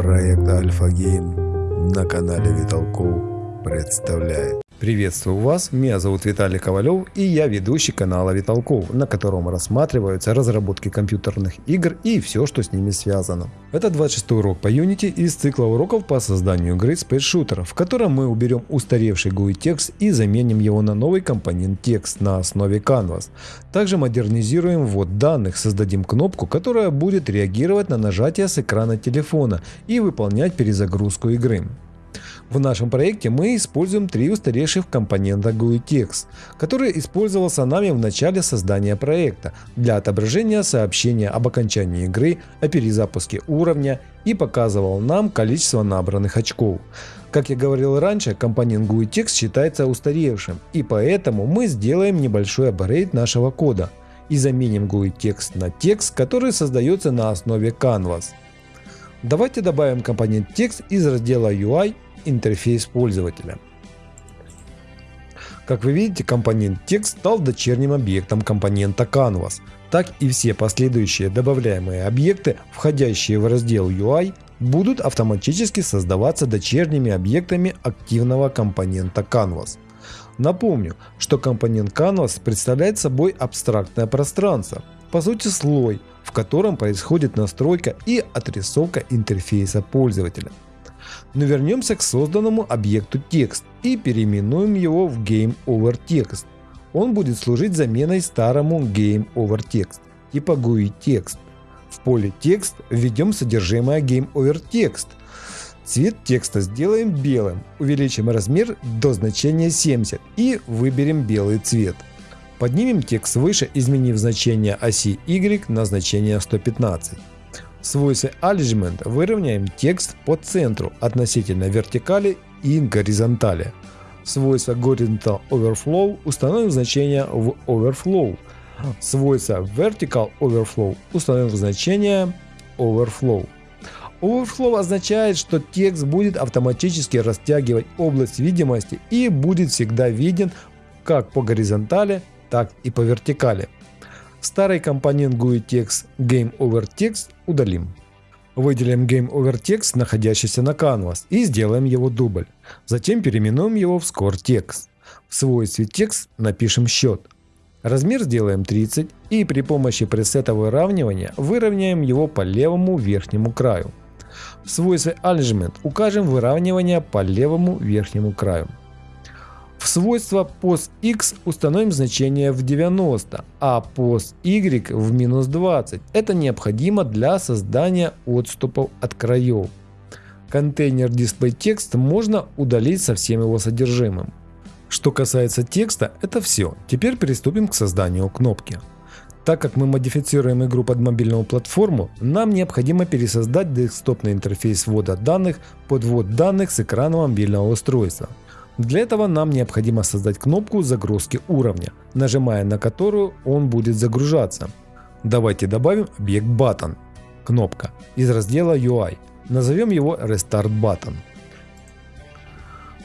Проект Альфа Гейм на канале Виталков представляет. Приветствую вас, меня зовут Виталий Ковалев и я ведущий канала Виталков, на котором рассматриваются разработки компьютерных игр и все, что с ними связано. Это 26 урок по Unity из цикла уроков по созданию игры Space Shooter, в котором мы уберем устаревший GUI текст и заменим его на новый компонент текст на основе Canvas. Также модернизируем ввод данных, создадим кнопку, которая будет реагировать на нажатие с экрана телефона и выполнять перезагрузку игры. В нашем проекте мы используем три устаревших компонента GUI-Text, который использовался нами в начале создания проекта для отображения сообщения об окончании игры, о перезапуске уровня и показывал нам количество набранных очков. Как я говорил раньше, компонент GUI-Text считается устаревшим, и поэтому мы сделаем небольшой апгрейд нашего кода и заменим GUI-текст на текст, который создается на основе Canvas. Давайте добавим компонент текст из раздела UI интерфейс пользователя. Как вы видите, компонент текст стал дочерним объектом компонента Canvas. Так и все последующие добавляемые объекты, входящие в раздел UI, будут автоматически создаваться дочерними объектами активного компонента Canvas. Напомню, что компонент Canvas представляет собой абстрактное пространство, по сути слой, в котором происходит настройка и отрисовка интерфейса пользователя. Но вернемся к созданному объекту текст и переименуем его в GameOverText. Он будет служить заменой старому GameOverText типа GUI-текст. В поле текст введем содержимое GameOverText. Цвет текста сделаем белым, увеличим размер до значения 70 и выберем белый цвет. Поднимем текст выше, изменив значение оси Y на значение 115. Свойстве Alignment выровняем текст по центру относительно вертикали и горизонтали. Свойство Horizontal Overflow установим значение в Overflow. Свойство Vertical Overflow установим значение Overflow. Overflow означает, что текст будет автоматически растягивать область видимости и будет всегда виден как по горизонтали, так и по вертикали. Старый компонент GUI-Text GameOverText удалим. Выделим GameOverText, находящийся на Canvas, и сделаем его дубль. Затем переименуем его в ScoreText. В свойстве текст напишем счет. Размер сделаем 30 и при помощи пресета выравнивания выровняем его по левому верхнему краю. В свойстве Alignment укажем выравнивание по левому верхнему краю. В свойство POSX установим значение в 90, а POSY в минус 20. Это необходимо для создания отступов от краев. Контейнер DisplayText можно удалить со всем его содержимым. Что касается текста, это все. Теперь приступим к созданию кнопки. Так как мы модифицируем игру под мобильную платформу, нам необходимо пересоздать десктопный интерфейс ввода данных под ввод данных с экрана мобильного устройства. Для этого нам необходимо создать кнопку загрузки уровня, нажимая на которую он будет загружаться. Давайте добавим объект Button, кнопка, из раздела UI. Назовем его Restart Button.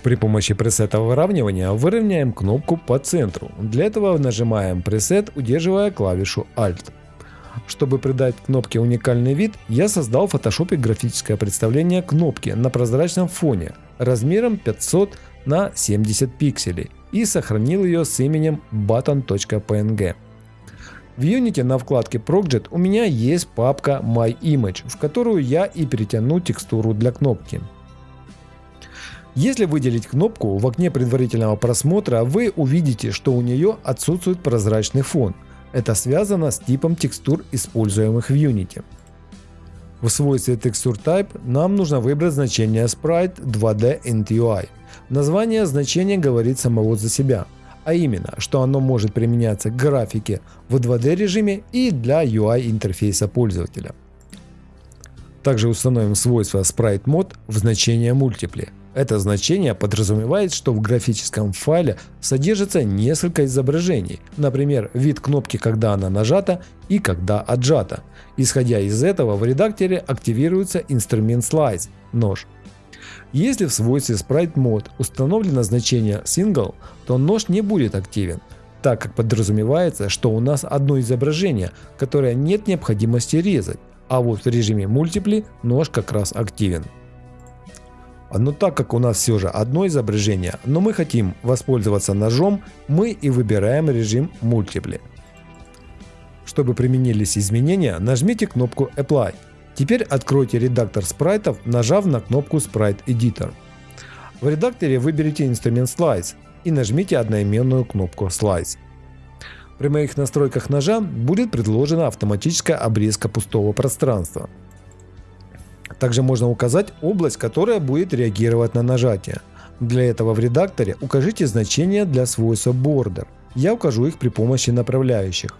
При помощи пресета выравнивания выровняем кнопку по центру. Для этого нажимаем пресет, удерживая клавишу Alt. Чтобы придать кнопке уникальный вид, я создал в Photoshop графическое представление кнопки на прозрачном фоне размером 500 на 70 пикселей и сохранил ее с именем button.png. В Unity на вкладке Project у меня есть папка MyImage, в которую я и перетяну текстуру для кнопки. Если выделить кнопку в окне предварительного просмотра, вы увидите, что у нее отсутствует прозрачный фон. Это связано с типом текстур, используемых в Unity. В свойстве Texture Type нам нужно выбрать значение Sprite 2D UI. Название значения говорит самого за себя, а именно, что оно может применяться к графике в 2D режиме и для UI интерфейса пользователя. Также установим свойство Sprite Mode в значение Multiply. Это значение подразумевает, что в графическом файле содержится несколько изображений, например, вид кнопки, когда она нажата и когда отжата. Исходя из этого, в редакторе активируется инструмент Slice – нож. Если в свойстве Sprite Mode установлено значение Single, то нож не будет активен, так как подразумевается, что у нас одно изображение, которое нет необходимости резать. а вот в режиме мультипли нож как раз активен. Но так как у нас все же одно изображение, но мы хотим воспользоваться ножом, мы и выбираем режим мультипли. Чтобы применились изменения, нажмите кнопку Apply. Теперь откройте редактор спрайтов, нажав на кнопку Sprite Editor. В редакторе выберите инструмент Slice и нажмите одноименную кнопку Slice. При моих настройках ножа будет предложена автоматическая обрезка пустого пространства. Также можно указать область, которая будет реагировать на нажатие. Для этого в редакторе укажите значения для свойства Border. Я укажу их при помощи направляющих.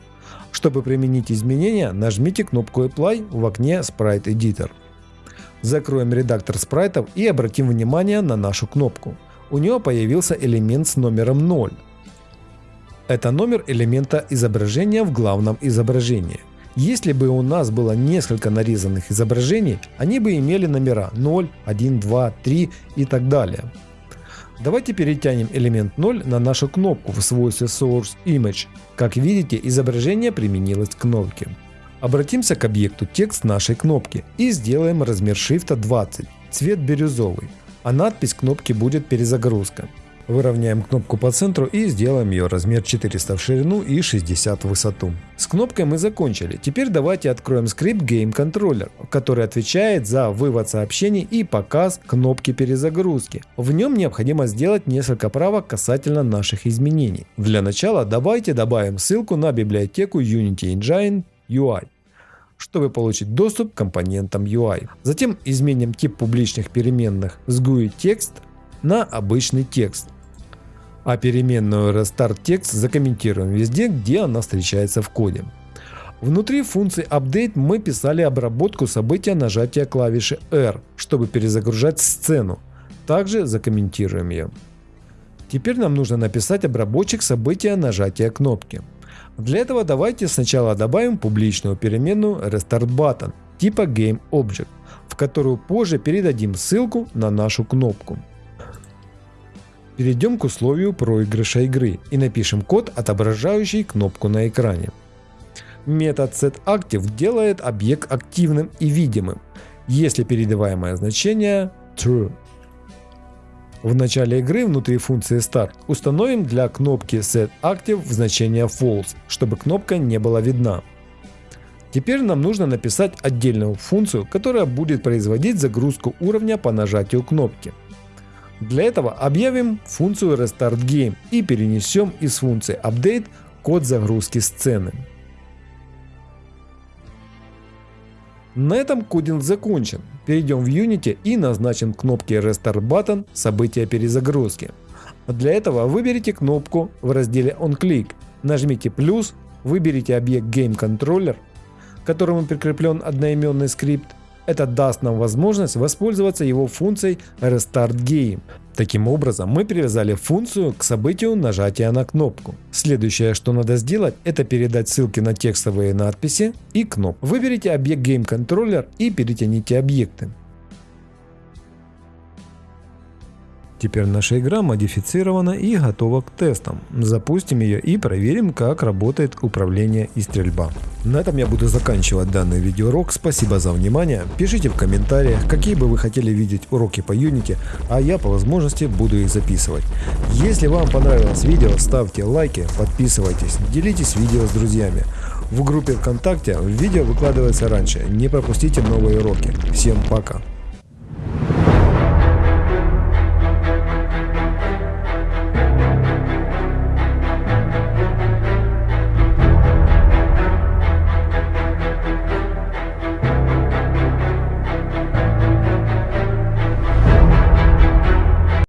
Чтобы применить изменения, нажмите кнопку Apply в окне Sprite Editor. Закроем редактор спрайтов и обратим внимание на нашу кнопку. У нее появился элемент с номером 0. Это номер элемента изображения в главном изображении. Если бы у нас было несколько нарезанных изображений, они бы имели номера 0, 1, 2, 3 и так далее. Давайте перетянем элемент 0 на нашу кнопку в свойстве Source Image. Как видите, изображение применилось к кнопке. Обратимся к объекту текст нашей кнопки и сделаем размер шрифта 20, цвет бирюзовый, а надпись кнопки будет перезагрузка. Выровняем кнопку по центру и сделаем ее размер 400 в ширину и 60 в высоту. С кнопкой мы закончили. Теперь давайте откроем скрипт Game Controller, который отвечает за вывод сообщений и показ кнопки перезагрузки. В нем необходимо сделать несколько правок касательно наших изменений. Для начала давайте добавим ссылку на библиотеку Unity Engine UI чтобы получить доступ к компонентам UI. Затем изменим тип публичных переменных с GUI текст на обычный текст а переменную restart text закомментируем везде, где она встречается в коде. Внутри функции update мы писали обработку события нажатия клавиши R, чтобы перезагружать сцену. Также закомментируем ее. Теперь нам нужно написать обработчик события нажатия кнопки. Для этого давайте сначала добавим публичную переменную restart типа GameObject, в которую позже передадим ссылку на нашу кнопку. Перейдем к условию проигрыша игры и напишем код, отображающий кнопку на экране. Метод setActive делает объект активным и видимым, если передаваемое значение true. В начале игры внутри функции start установим для кнопки setActive значение false, чтобы кнопка не была видна. Теперь нам нужно написать отдельную функцию, которая будет производить загрузку уровня по нажатию кнопки. Для этого объявим функцию Restart Game и перенесем из функции Update код загрузки сцены. На этом кодинг закончен. Перейдем в Unity и назначим кнопки Restart Button события перезагрузки. Для этого выберите кнопку в разделе OnClick, нажмите плюс, выберите объект Game Controller, к которому прикреплен одноименный скрипт это даст нам возможность воспользоваться его функцией Restart Game. Таким образом, мы привязали функцию к событию нажатия на кнопку. Следующее, что надо сделать, это передать ссылки на текстовые надписи и кнопку. Выберите объект Game Controller и перетяните объекты. Теперь наша игра модифицирована и готова к тестам. Запустим ее и проверим, как работает управление и стрельба. На этом я буду заканчивать данный видеоурок. Спасибо за внимание. Пишите в комментариях, какие бы вы хотели видеть уроки по Unity, а я по возможности буду их записывать. Если вам понравилось видео, ставьте лайки, подписывайтесь, делитесь видео с друзьями. В группе ВКонтакте видео выкладывается раньше. Не пропустите новые уроки. Всем пока!